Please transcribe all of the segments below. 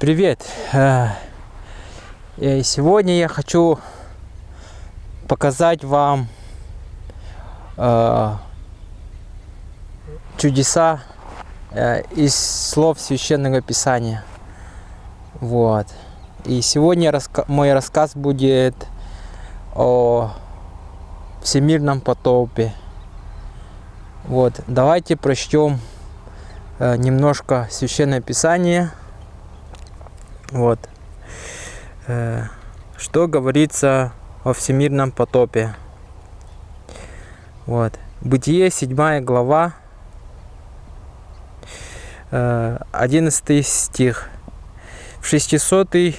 Привет! Э, и Сегодня я хочу показать вам э, чудеса э, из слов Священного Писания. Вот. И сегодня мой рассказ будет о всемирном потопе. Вот. Давайте прочтем э, немножко Священное Писание. Вот. Э, что говорится о всемирном потопе. Вот. Бытие, 7 глава, 11 э, стих. В 600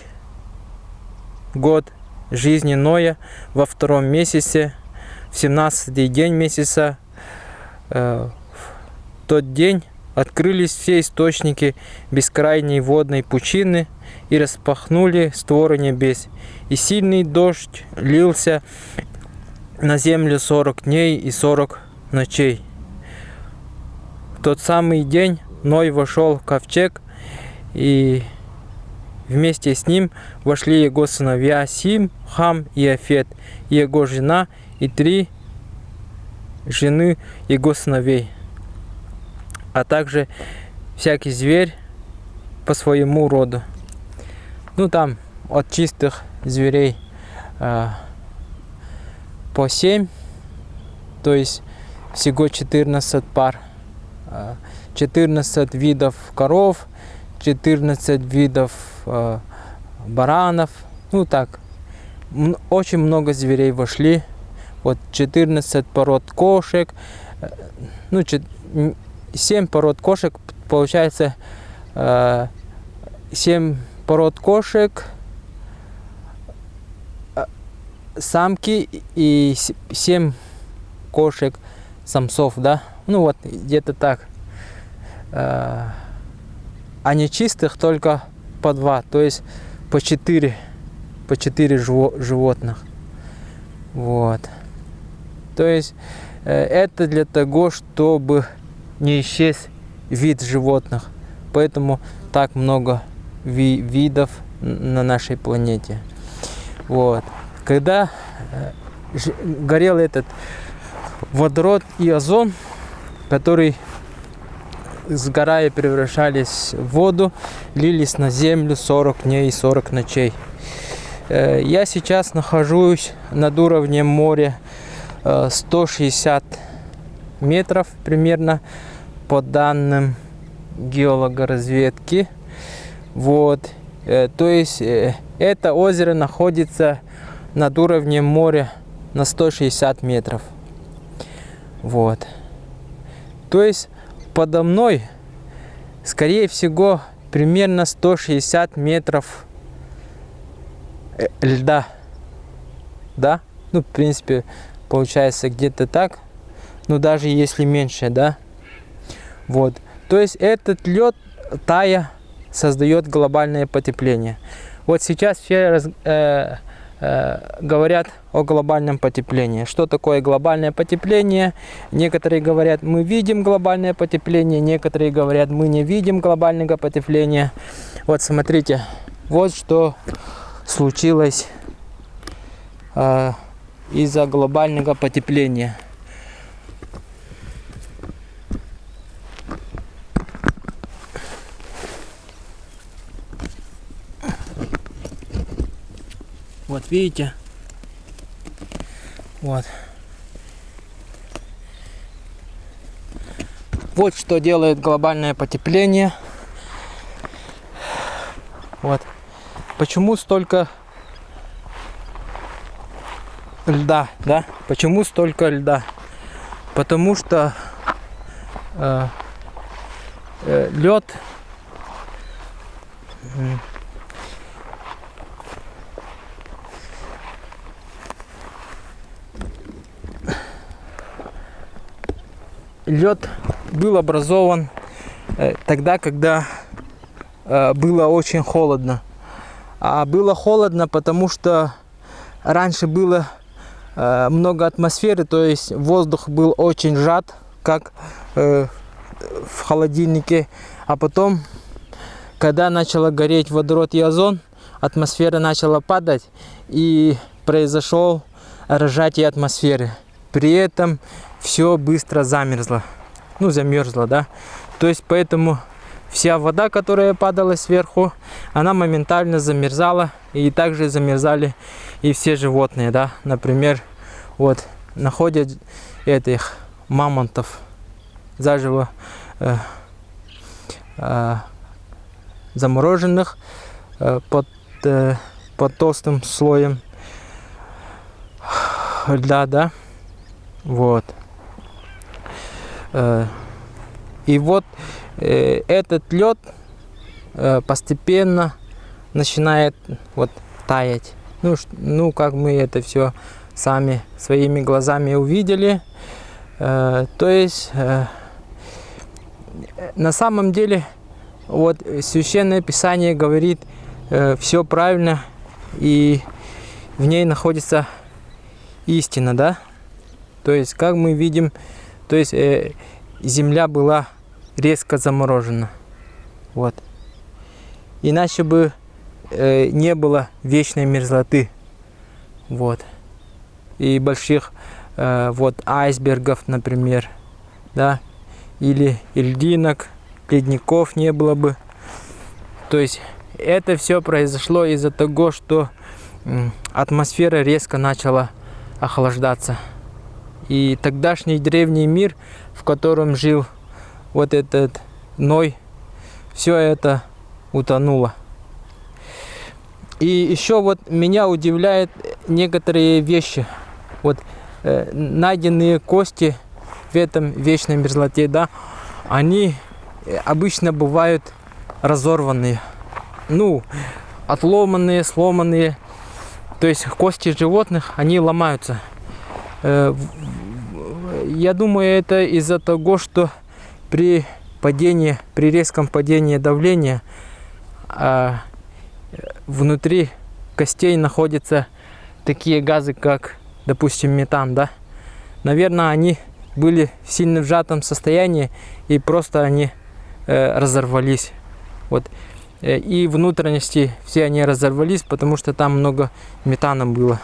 год жизни Ноя во втором месяце, в 17 день месяца, э, в тот день открылись все источники бескрайней водной пучины и распахнули створы небес. И сильный дождь лился на землю сорок дней и сорок ночей. В тот самый день Ной вошел в ковчег, и вместе с ним вошли его сыновья Сим, Хам и Афет, и его жена, и три жены его сыновей а также всякий зверь по своему роду. Ну там от чистых зверей э, по 7, то есть всего 14 пар. 14 видов коров, 14 видов э, баранов, ну так, очень много зверей вошли, вот 14 пород кошек, э, ну 7 пород кошек, получается 7 э, пород кошек, э, самки и 7 кошек самцов, да, ну вот где-то так. Э, а нечистых только по два, то есть по 4, по 4 животных. Вот. То есть это для того, чтобы не исчез вид животных. Поэтому так много ви видов на нашей планете. Вот. Когда э, горел этот водород и озон, который сгорая превращались в воду, лились на землю 40 дней и 40 ночей. Э, я сейчас нахожусь над уровнем моря 160 э, метров примерно по данным геологоразведки. Вот. Э, то есть э, это озеро находится над уровнем моря на 160 метров. Вот. То есть подо мной, скорее всего, примерно 160 метров э, льда. Да? Ну, в принципе, получается где-то так ну даже если меньше, да. Вот. То есть этот лед, тая, создает глобальное потепление. Вот сейчас все раз, э, э, говорят о глобальном потеплении. Что такое глобальное потепление? Некоторые говорят, мы видим глобальное потепление, некоторые говорят, мы не видим глобального потепления. Вот смотрите, вот что случилось э, из-за глобального потепления. Видите? Вот. Вот что делает глобальное потепление. Вот. Почему столько льда, да? Почему столько льда? Потому что э, э, лед лед был образован э, тогда, когда э, было очень холодно. А было холодно, потому что раньше было э, много атмосферы, то есть воздух был очень сжат, как в холодильнике. А потом когда начало гореть водород и озон, атмосфера начала падать и произошел разжатие атмосферы. При этом все быстро замерзло. Ну, замерзло, да. То есть поэтому вся вода, которая падала сверху, она моментально замерзала. И также замерзали и все животные, да. Например, вот находят этих мамонтов заживо э, э, замороженных э, под, э, под толстым слоем льда, да, вот. Э, и вот э, этот лед э, постепенно начинает вот таять. Ну, ну, как мы это все сами своими глазами увидели. То есть, на самом деле, вот Священное Писание говорит все правильно, и в ней находится истина, да? То есть, как мы видим, то есть э, земля была резко заморожена. Вот. Иначе бы э, не было вечной мерзлоты. Вот. И больших э, вот айсбергов, например, да, или льдинок, ледников не было бы. То есть это все произошло из-за того, что атмосфера резко начала охлаждаться. И тогдашний древний мир, в котором жил вот этот Ной, все это утонуло. И еще вот меня удивляет некоторые вещи. Вот э, найденные кости в этом вечной мерзлоте, да, они обычно бывают разорванные. Ну, отломанные, сломанные. То есть кости животных, они ломаются. Э, я думаю, это из-за того, что при падении, при резком падении давления а, внутри костей находятся такие газы, как, допустим, метан, да? Наверное, они были в сильно сжатом состоянии и просто они э, разорвались. Вот. Э, и внутренности все они разорвались, потому что там много метана было.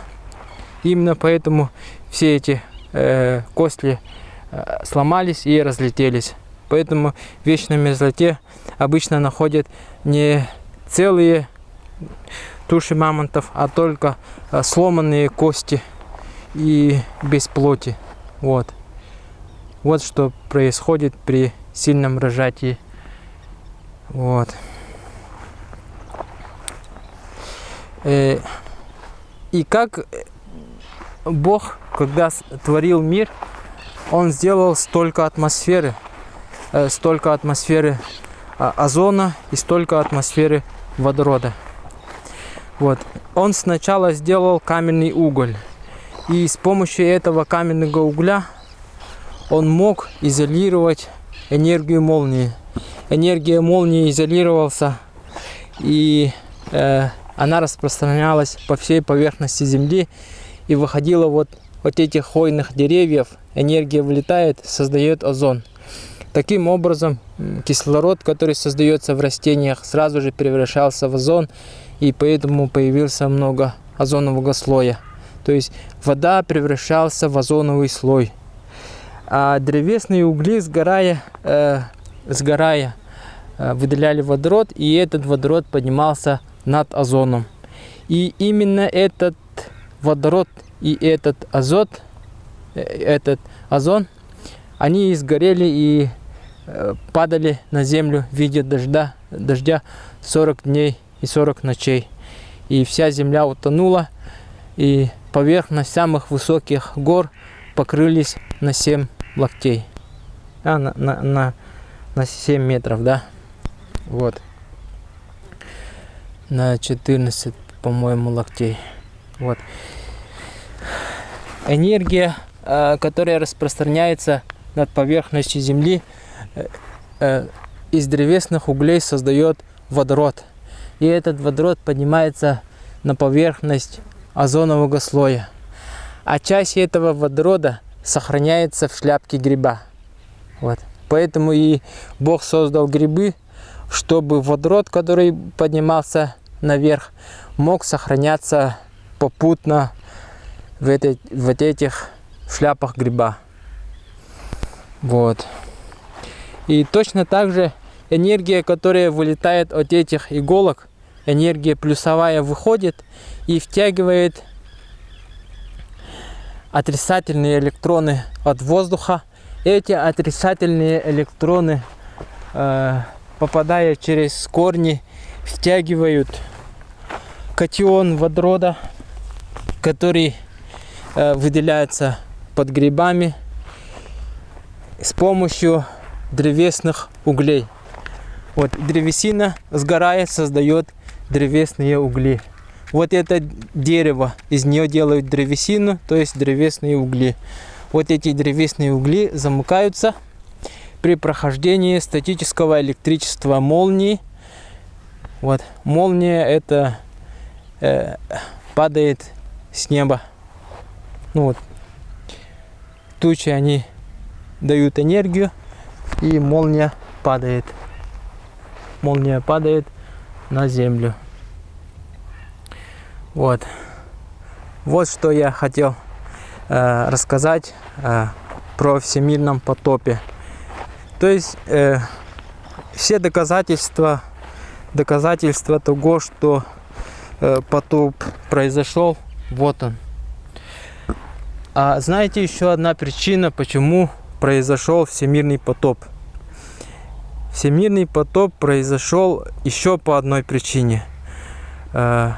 Именно поэтому все эти э, кости э, сломались и разлетелись. Поэтому в вечной мерзлоте обычно находят не целые туши мамонтов, а только э, сломанные кости и без плоти. Вот. Вот что происходит при сильном рожатии. Вот. Э, и как Бог, когда творил мир, Он сделал столько атмосферы, э, столько атмосферы а, озона и столько атмосферы водорода. Вот. Он сначала сделал каменный уголь. И с помощью этого каменного угля он мог изолировать энергию молнии. Энергия молнии изолировался и э, она распространялась по всей поверхности Земли и выходила вот от этих хвойных деревьев, энергия вылетает, создает озон. Таким образом, кислород, который создается в растениях, сразу же превращался в озон, и поэтому появился много озонового слоя. То есть вода превращался в озоновый слой. А древесные угли, сгорая, э, сгорая э, выделяли водород, и этот водород поднимался над озоном. И именно этот водород и этот азот, э, этот озон, они сгорели и э, падали на землю в виде дождя, дождя 40 дней и 40 ночей. И вся земля утонула, и поверхность самых высоких гор покрылись на 7 локтей. А, на, на, на, на 7 метров, да? Вот на 14, по-моему, локтей. Вот. Энергия, э, которая распространяется над поверхностью Земли, э, э, из древесных углей создает водород. И этот водород поднимается на поверхность озонового слоя. А часть этого водорода сохраняется в шляпке гриба. Вот. Поэтому и Бог создал грибы, чтобы водород, который поднимался наверх, мог сохраняться попутно в, этой, в этих шляпах гриба. Вот. И точно так же энергия, которая вылетает от этих иголок, энергия плюсовая выходит и втягивает отрицательные электроны от воздуха. Эти отрицательные электроны, э, попадая через корни, втягивают катион водорода, который выделяется под грибами с помощью древесных углей. Вот древесина сгорает, создает древесные угли. Вот это дерево, из нее делают древесину, то есть древесные угли. Вот эти древесные угли замыкаются при прохождении статического электричества молнии. Вот молния это э, падает с неба. Ну вот тучи они дают энергию и молния падает. Молния падает на землю. Вот. Вот что я хотел э, рассказать э, про всемирном потопе. То есть э, все доказательства, доказательства того, что э, потоп произошел, вот он. А знаете еще одна причина, почему произошел всемирный потоп? Всемирный потоп произошел еще по одной причине. Э,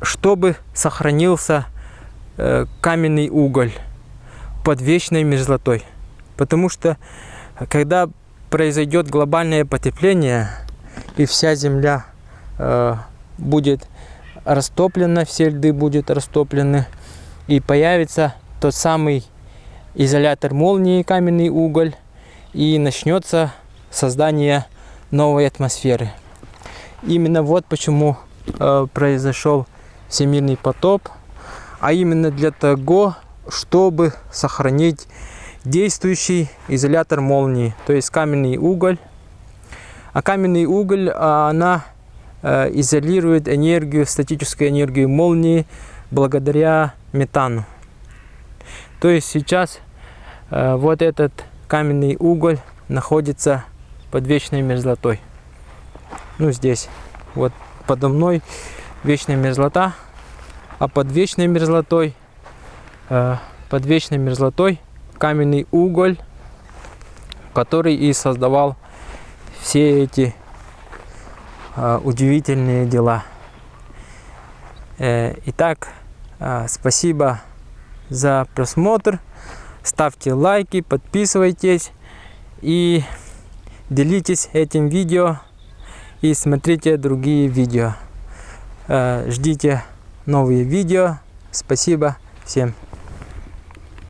чтобы сохранился э, каменный уголь под вечной мерзлотой. Потому что когда произойдет глобальное потепление и вся земля э, будет растоплена, все льды будут растоплены, и появится тот самый изолятор молнии, каменный уголь, и начнется создание новой атмосферы. Именно вот почему э, произошел всемирный потоп, а именно для того, чтобы сохранить действующий изолятор молнии, то есть каменный уголь. А каменный уголь, а, она э, изолирует энергию, статическую энергию молнии благодаря метану. То есть сейчас э, вот этот каменный уголь находится под вечной мерзлотой. Ну здесь, вот подо мной вечная мерзлота, а под вечной мерзлотой, э, под вечной мерзлотой каменный уголь, который и создавал все эти э, удивительные дела. Э, итак, э, спасибо за просмотр. Ставьте лайки, подписывайтесь и делитесь этим видео и смотрите другие видео. Э, ждите новые видео. Спасибо всем.